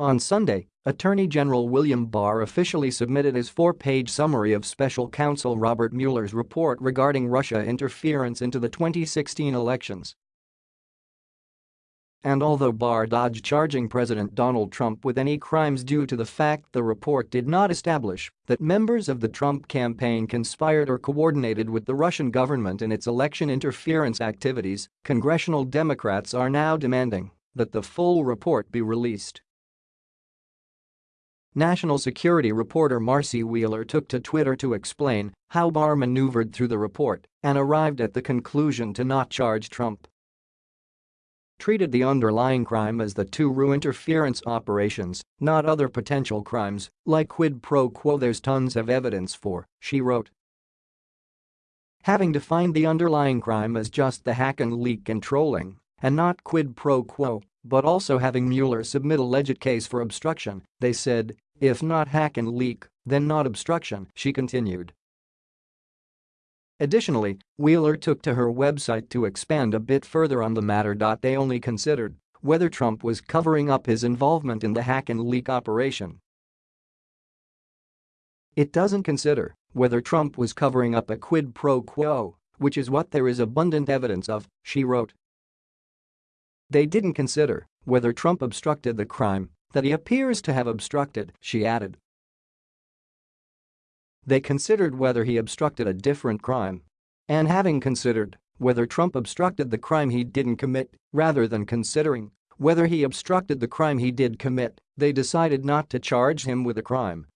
On Sunday, Attorney General William Barr officially submitted his four-page summary of Special Counsel Robert Mueller's report regarding Russia interference into the 2016 elections. And although Barr dodged charging President Donald Trump with any crimes due to the fact the report did not establish that members of the Trump campaign conspired or coordinated with the Russian government in its election interference activities, congressional Democrats are now demanding that the full report be released. National security reporter Marcy Wheeler took to Twitter to explain how Barr maneuvered through the report and arrived at the conclusion to not charge Trump. Treated the underlying crime as the two-RU interference operations, not other potential crimes, like quid pro quo there's tons of evidence for, she wrote. Having defined the underlying crime as just the hack and leak and trolling, and not quid pro quo, but also having Mueller submit a legit case for obstruction, they said, if not hack and leak, then not obstruction, she continued. Additionally, Wheeler took to her website to expand a bit further on the matter. They only considered whether Trump was covering up his involvement in the hack and leak operation. It doesn't consider whether Trump was covering up a quid pro quo, which is what there is abundant evidence of, she wrote. They didn't consider whether Trump obstructed the crime that he appears to have obstructed, she added. They considered whether he obstructed a different crime. And having considered whether Trump obstructed the crime he didn't commit, rather than considering whether he obstructed the crime he did commit, they decided not to charge him with a crime